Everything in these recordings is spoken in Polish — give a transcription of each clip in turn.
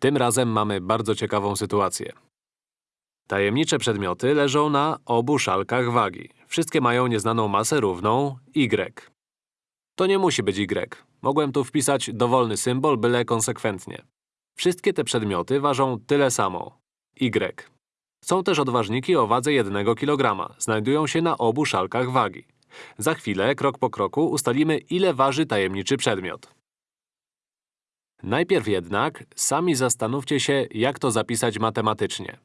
Tym razem mamy bardzo ciekawą sytuację. Tajemnicze przedmioty leżą na obu szalkach wagi. Wszystkie mają nieznaną masę równą y. To nie musi być y. Mogłem tu wpisać dowolny symbol, byle konsekwentnie. Wszystkie te przedmioty ważą tyle samo. y. Są też odważniki o wadze 1 kg. Znajdują się na obu szalkach wagi. Za chwilę, krok po kroku, ustalimy, ile waży tajemniczy przedmiot. Najpierw jednak sami zastanówcie się, jak to zapisać matematycznie.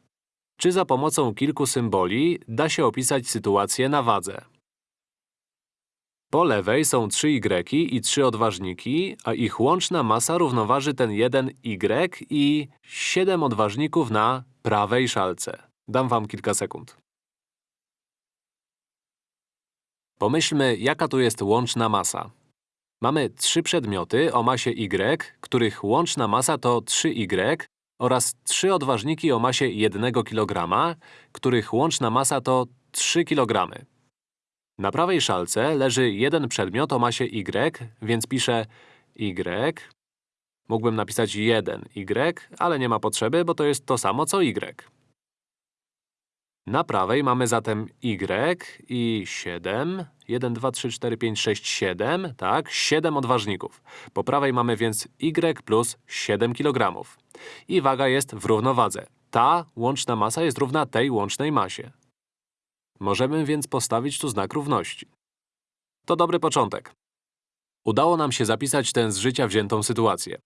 Czy za pomocą kilku symboli da się opisać sytuację na wadze? Po lewej są 3 y i 3 odważniki, a ich łączna masa równoważy ten jeden y i 7 odważników na prawej szalce. Dam wam kilka sekund. Pomyślmy, jaka tu jest łączna masa. Mamy trzy przedmioty o masie y, których łączna masa to 3y oraz trzy odważniki o masie 1 kg, których łączna masa to 3 kg. Na prawej szalce leży jeden przedmiot o masie y, więc piszę y. Mógłbym napisać 1y, ale nie ma potrzeby, bo to jest to samo co y. Na prawej mamy zatem y i 7. 1, 2, 3, 4, 5, 6, 7. Tak, 7 odważników. Po prawej mamy więc y plus 7 kg. I waga jest w równowadze. Ta łączna masa jest równa tej łącznej masie. Możemy więc postawić tu znak równości. To dobry początek. Udało nam się zapisać tę z życia wziętą sytuację.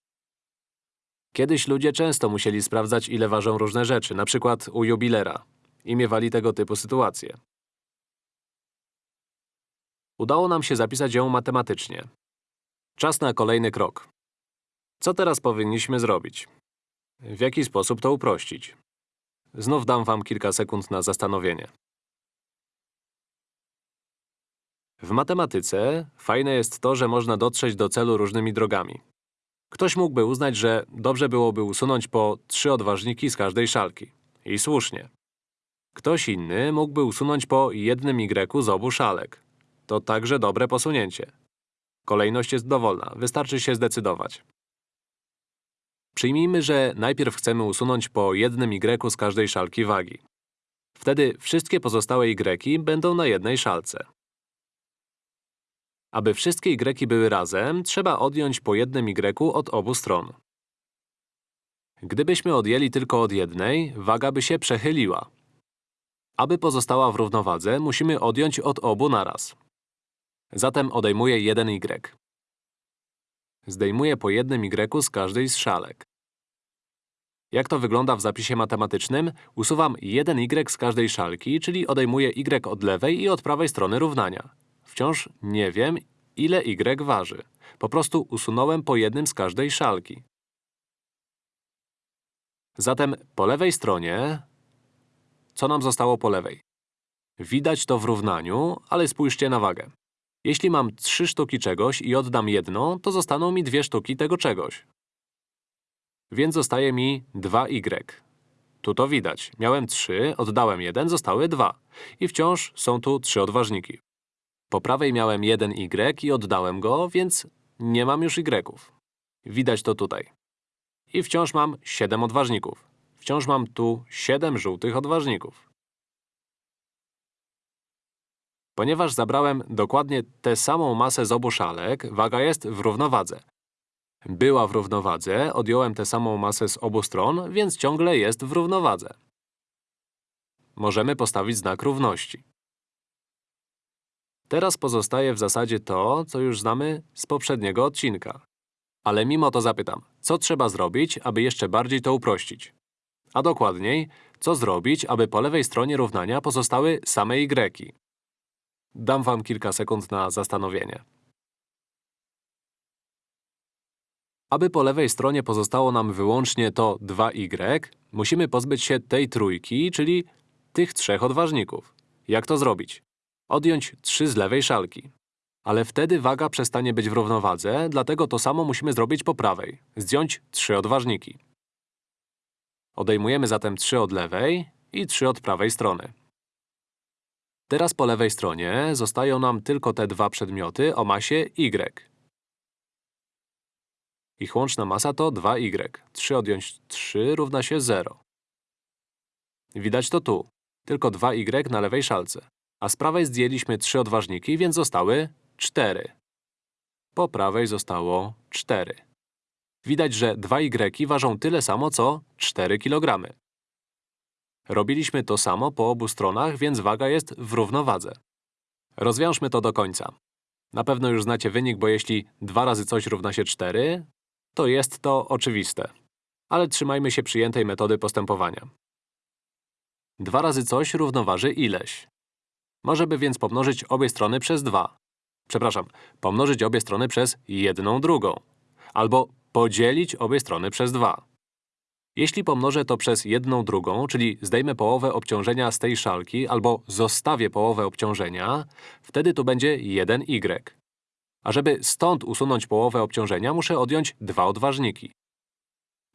Kiedyś ludzie często musieli sprawdzać, ile ważą różne rzeczy, na przykład u jubilera i miewali tego typu sytuacje. Udało nam się zapisać ją matematycznie. Czas na kolejny krok. Co teraz powinniśmy zrobić? W jaki sposób to uprościć? Znów dam wam kilka sekund na zastanowienie. W matematyce fajne jest to, że można dotrzeć do celu różnymi drogami. Ktoś mógłby uznać, że dobrze byłoby usunąć po trzy odważniki z każdej szalki. I słusznie. Ktoś inny mógłby usunąć po jednym y z obu szalek. To także dobre posunięcie. Kolejność jest dowolna, wystarczy się zdecydować. Przyjmijmy, że najpierw chcemy usunąć po jednym y z każdej szalki wagi. Wtedy wszystkie pozostałe y będą na jednej szalce. Aby wszystkie y były razem, trzeba odjąć po jednym y od obu stron. Gdybyśmy odjęli tylko od jednej, waga by się przechyliła. Aby pozostała w równowadze, musimy odjąć od obu naraz. Zatem odejmuję jeden y. Zdejmuję po jednym y z każdej z szalek. Jak to wygląda w zapisie matematycznym? Usuwam jeden y z każdej szalki, czyli odejmuję y od lewej i od prawej strony równania. Wciąż nie wiem, ile y waży. Po prostu usunąłem po jednym z każdej szalki. Zatem po lewej stronie co nam zostało po lewej? Widać to w równaniu, ale spójrzcie na wagę. Jeśli mam trzy sztuki czegoś i oddam jedną, to zostaną mi dwie sztuki tego czegoś. Więc zostaje mi 2y. Tu to widać. Miałem 3, oddałem 1, zostały 2. I wciąż są tu trzy odważniki. Po prawej miałem 1y i oddałem go, więc nie mam już y. Widać to tutaj. I wciąż mam 7 odważników. Wciąż mam tu 7 żółtych odważników. Ponieważ zabrałem dokładnie tę samą masę z obu szalek, waga jest w równowadze. Była w równowadze, odjąłem tę samą masę z obu stron, więc ciągle jest w równowadze. Możemy postawić znak równości. Teraz pozostaje w zasadzie to, co już znamy z poprzedniego odcinka. Ale mimo to zapytam, co trzeba zrobić, aby jeszcze bardziej to uprościć? A dokładniej, co zrobić, aby po lewej stronie równania pozostały same y? Dam wam kilka sekund na zastanowienie. Aby po lewej stronie pozostało nam wyłącznie to 2y, musimy pozbyć się tej trójki, czyli tych trzech odważników. Jak to zrobić? Odjąć 3 z lewej szalki. Ale wtedy waga przestanie być w równowadze, dlatego to samo musimy zrobić po prawej. Zdjąć 3 odważniki. Odejmujemy zatem 3 od lewej i 3 od prawej strony. Teraz po lewej stronie zostają nam tylko te dwa przedmioty o masie y. Ich łączna masa to 2y. 3 odjąć 3 równa się 0. Widać to tu. Tylko 2y na lewej szalce. A z prawej zdjęliśmy 3 odważniki, więc zostały 4. Po prawej zostało 4. Widać, że 2y ważą tyle samo, co 4 kg. Robiliśmy to samo po obu stronach, więc waga jest w równowadze. Rozwiążmy to do końca. Na pewno już znacie wynik, bo jeśli 2 razy coś równa się 4, to jest to oczywiste. Ale trzymajmy się przyjętej metody postępowania. 2 razy coś równoważy ileś. Możemy więc pomnożyć obie strony przez 2. Przepraszam, pomnożyć obie strony przez jedną drugą. Albo podzielić obie strony przez 2. Jeśli pomnożę to przez jedną drugą, czyli zdejmę połowę obciążenia z tej szalki albo zostawię połowę obciążenia, wtedy tu będzie 1y. A żeby stąd usunąć połowę obciążenia, muszę odjąć dwa odważniki.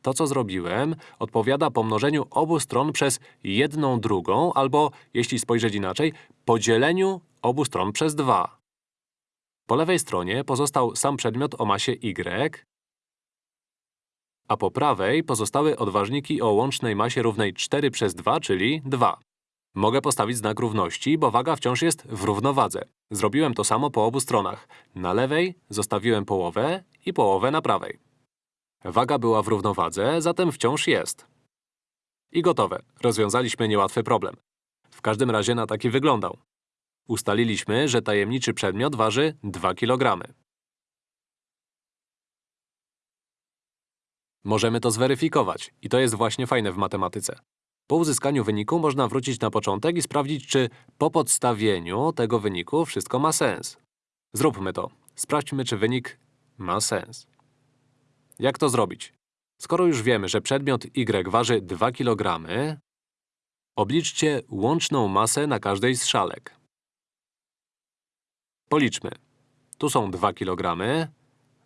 To, co zrobiłem, odpowiada pomnożeniu obu stron przez jedną drugą albo, jeśli spojrzeć inaczej, podzieleniu obu stron przez 2. Po lewej stronie pozostał sam przedmiot o masie y, a po prawej pozostały odważniki o łącznej masie równej 4 przez 2, czyli 2. Mogę postawić znak równości, bo waga wciąż jest w równowadze. Zrobiłem to samo po obu stronach. Na lewej zostawiłem połowę i połowę na prawej. Waga była w równowadze, zatem wciąż jest. I gotowe. Rozwiązaliśmy niełatwy problem. W każdym razie na taki wyglądał. Ustaliliśmy, że tajemniczy przedmiot waży 2 kg. Możemy to zweryfikować i to jest właśnie fajne w matematyce. Po uzyskaniu wyniku można wrócić na początek i sprawdzić, czy po podstawieniu tego wyniku wszystko ma sens. Zróbmy to. Sprawdźmy, czy wynik ma sens. Jak to zrobić? Skoro już wiemy, że przedmiot y waży 2 kg, obliczcie łączną masę na każdej z szalek. Policzmy. Tu są 2 kg.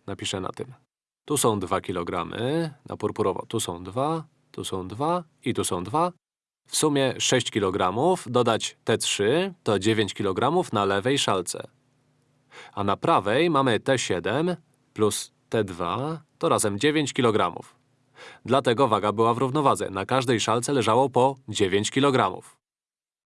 Napiszę na tym. Tu są 2 kg, na purpurowo. Tu są 2, tu są 2 i tu są 2. W sumie 6 kg, dodać te 3 to 9 kg na lewej szalce. A na prawej mamy T7 plus T2 to razem 9 kg. Dlatego waga była w równowadze. Na każdej szalce leżało po 9 kg.